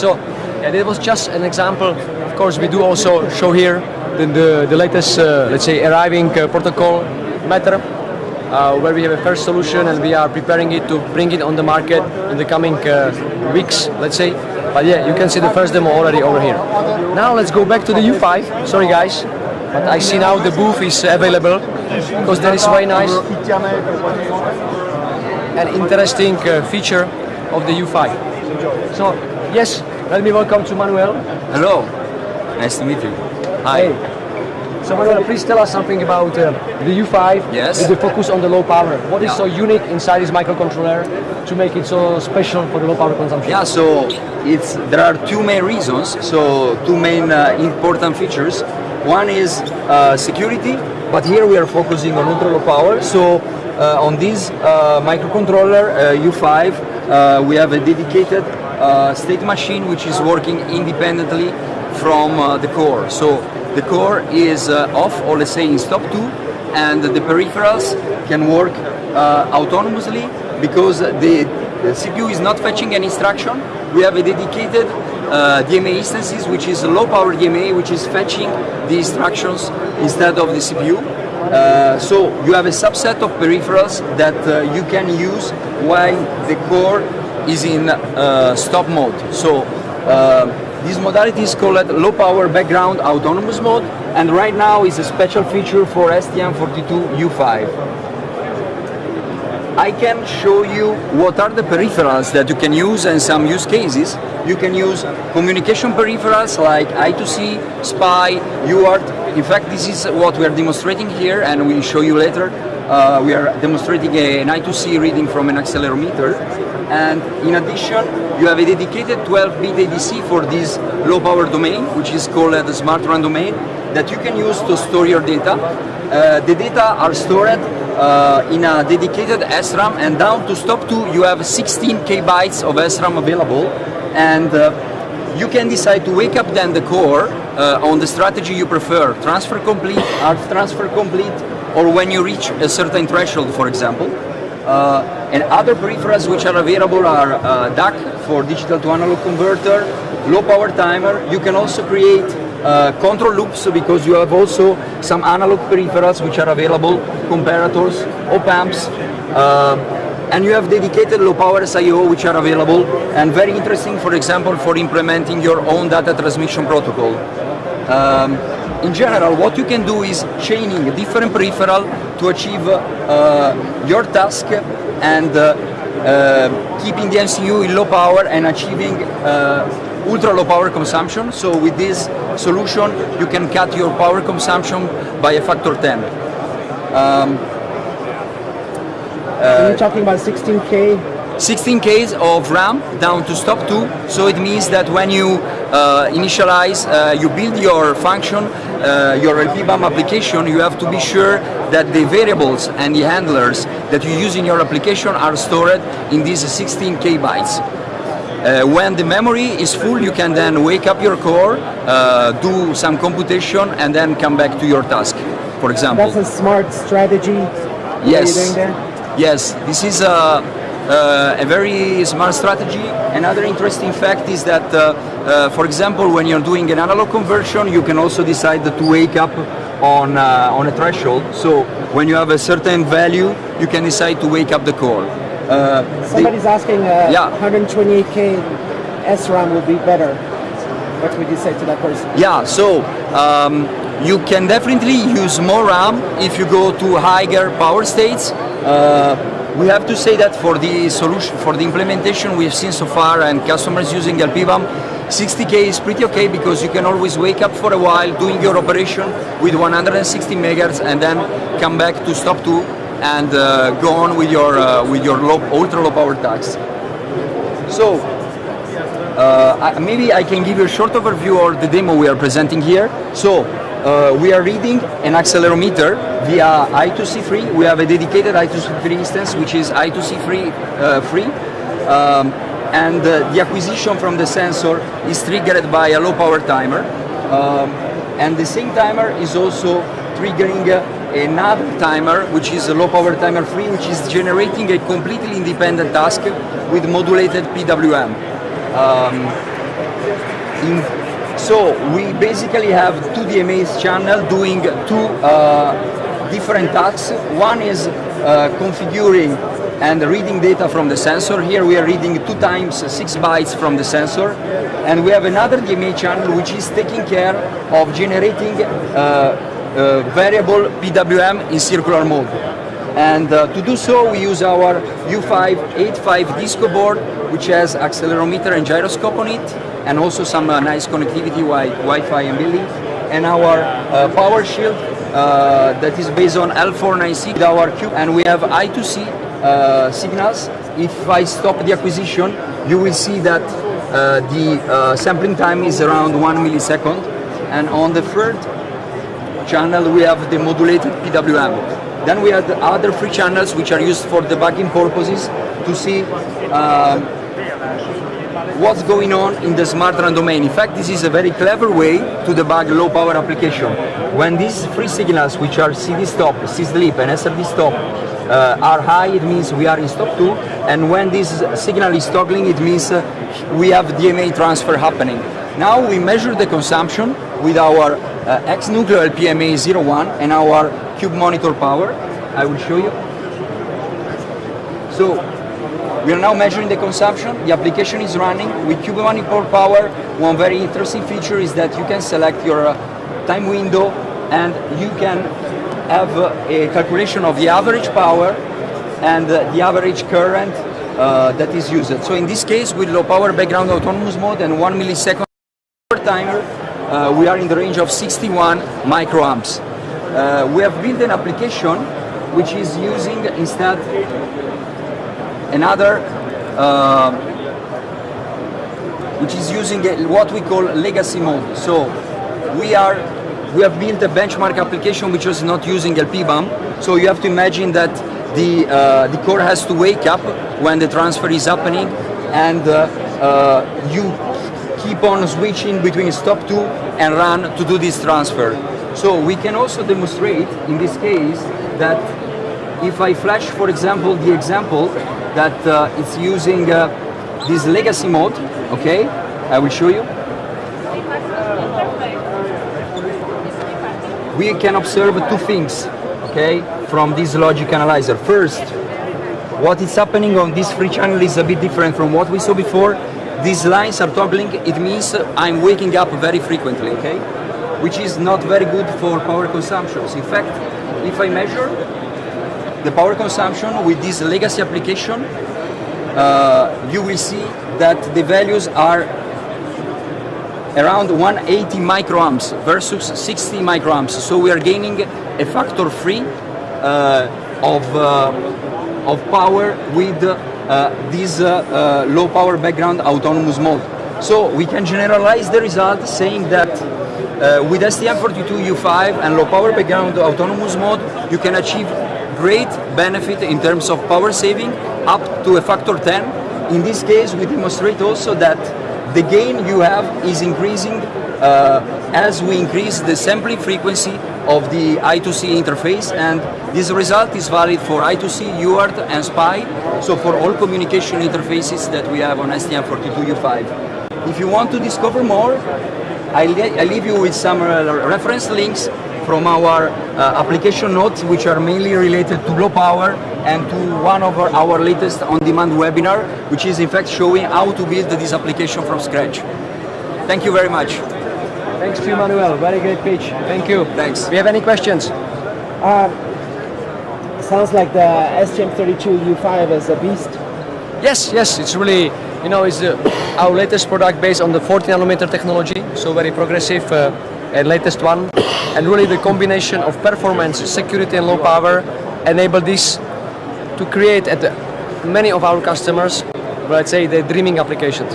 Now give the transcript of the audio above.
So yeah, that was just an example. Of course, we do also show here the, the, the latest, uh, let's say, arriving uh, protocol matter, uh, where we have a first solution and we are preparing it to bring it on the market in the coming uh, weeks, let's say. But yeah, you can see the first demo already over here. Now let's go back to the U5. Sorry guys, but I see now the booth is available because that is very nice and interesting uh, feature of the U5. So yes, let me welcome to Manuel. Hello, nice to meet you. Hi. Hey. So Manuel, please tell us something about uh, the U5 Yes. with the focus on the low power. What is Yeah. so unique inside this microcontroller to make it so special for the low power consumption? Yeah, so it's there are two main reasons. So two main uh, important features. One is uh, security, but here we are focusing on ultra low power. So uh, on this uh, microcontroller uh, U5, uh, we have a dedicated uh, state machine which is working independently from uh, the core. So the core is uh, off, or let's say in stop two, and the peripherals can work uh, autonomously because the, the CPU is not fetching any instruction. We have a dedicated DMA instances, which is a low power DMA, which is fetching the instructions instead of the CPU. Uh, so you have a subset of peripherals that uh, you can use while the core is in uh, stop mode. So uh, this modality is called low power background autonomous mode and right now is a special feature for STM32U5. I can show you what are the peripherals that you can use and some use cases. You can use communication peripherals like I2C, SPI, UART. In fact, this is what we are demonstrating here and we'll show you later. Uh, we are demonstrating an I2C reading from an accelerometer. And in addition, you have a dedicated 12-bit ADC for this low power domain, which is called the Smart Run domain, that you can use to store your data. Uh, the data are stored uh, in a dedicated SRAM and down to stop 2 you have 16 k bytes of SRAM available and uh, you can decide to wake up then the core uh, on the strategy you prefer, transfer complete, half transfer complete, or when you reach a certain threshold for example. Uh, and other peripherals which are available are uh, DAC for digital to analog converter, low power timer. You can also create uh, control loops because you have also some analog peripherals which are available, comparators, op amps, uh, and you have dedicated low power SIO which are available and very interesting for example for implementing your own data transmission protocol. Um, in general, what you can do is chaining a different peripheral to achieve uh, your task and uh, uh, keeping the MCU in low power and achieving uh, ultra low power consumption. So with this solution, you can cut your power consumption by a factor 10. Um, Are you talking about 16K? 16 Ks of RAM down to stop 2 so it means that when you uh, initialize uh, you build your function uh, your LPBAM application you have to be sure that the variables and the handlers that you use in your application are stored in these 16 K bytes uh, when the memory is full you can then wake up your core uh, do some computation and then come back to your task for example That's a smart strategy. Yes. What are you doing there? Yes, this is a, uh, a very smart strategy. Another interesting fact is that, uh, uh, for example, when you're doing an analog conversion, you can also decide to wake up on, uh, on a threshold. So when you have a certain value, you can decide to wake up the core. Uh, the- Somebody's asking uh, Yeah. 128K SRAM would be better. What would you say to that person? Yeah, so um, you can definitely use more RAM if you go to higher power states. Uh, we have to say that for the solution, for the implementation we've seen so far and customers using LPBAM, 60K is pretty okay because you can always wake up for a while doing your operation with 160 megahertz and then come back to stop 2 and uh, go on with your, uh, with your low, ultra low power tasks. So, uh, maybe I can give you a short overview of the demo we are presenting here. So, uh, we are reading an accelerometer via I2C3. We have a dedicated I2C3 instance, which is I2C3 uh, free. Um, and uh, the acquisition from the sensor is triggered by a low power timer. Um, and the same timer is also triggering another timer, which is a low power timer free, which is generating a completely independent task with modulated PWM. Um, In, so we basically have two DMAs channel doing two uh, different tasks. One is uh, configuring and reading data from the sensor. Here we are reading two times six bytes from the sensor. And we have another DMA channel which is taking care of generating uh, uh, variable PWM in circular mode. And uh, to do so, we use our U585 disco board, which has accelerometer and gyroscope on it, and also some uh, nice connectivity like Wi-Fi and building. And our uh, power shield uh, that is based on L496 with our cube, and we have I2C uh, signals. If I stop the acquisition, you will see that uh, the uh, sampling time is around one millisecond. And on the third channel we have the modulated PWM. Then we have the other three channels which are used for debugging purposes to see um, what's going on in the smart run domain. In fact, this is a very clever way to debug low power application. When these three signals, which are CD stop, C sleep and SRD stop, uh, are high, it means we are in stop 2. And when this signal is toggling, it means uh, we have DMA transfer happening. Now we measure the consumption with our uh, X-Nucleo LPMA 01 and our Cube Monitor power. I will show you. So we are now measuring the consumption. The application is running with Cube Monitor power. One very interesting feature is that you can select your uh, time window and you can have uh, a calculation of the average power and uh, the average current uh, that is used. So in this case, with low power background autonomous mode and one millisecond timer, uh, we are in the range of 61 microamps. Uh, we have built an application which is using instead another uh, which is using what we call legacy mode. So we are we have built a benchmark application which was not using LPBAM. So you have to imagine that the uh, the core has to wake up when the transfer is happening, and uh, uh, you keep on switching between stop 2 and run to do this transfer. So we can also demonstrate in this case that if I flash, for example, the example that uh, it's using uh, this legacy mode, okay, I will show you. We can observe two things, okay, from this logic analyzer. First, what is happening on this free channel is a bit different from what we saw before. These lines are toggling, it means I'm waking up very frequently, okay? Which is not very good for power consumptions. In fact, if I measure the power consumption with this legacy application, uh, you will see that the values are around 180 microamps versus 60 microamps. So we are gaining a factor three uh, of, uh, of power with uh, this uh, uh, low power background autonomous mode. So we can generalize the result saying that with STM32U5 and low power background autonomous mode, you can achieve great benefit in terms of power saving up to a factor 10. In this case, we demonstrate also that the gain you have is increasing uh, as we increase the sampling frequency of the I2C interface and this result is valid for I2C, UART and SPI, so for all communication interfaces that we have on STM32U5. If you want to discover more, I, I leave you with some reference links from our uh, application notes which are mainly related to low power and to one of our, our latest on-demand webinar which is in fact showing how to build this application from scratch. Thank you very much. Thanks to you, Manuel. Very great pitch. Thank you. Thanks. We have any questions? Um, sounds like the STM32 U5 is a beast. Yes, yes. It's really, you know, it's uh, our latest product based on the 40 nanometer technology, so very progressive uh, and latest one. And really the combination of performance, security and low power enable this to create at many of our customers, let's say, the dreaming applications.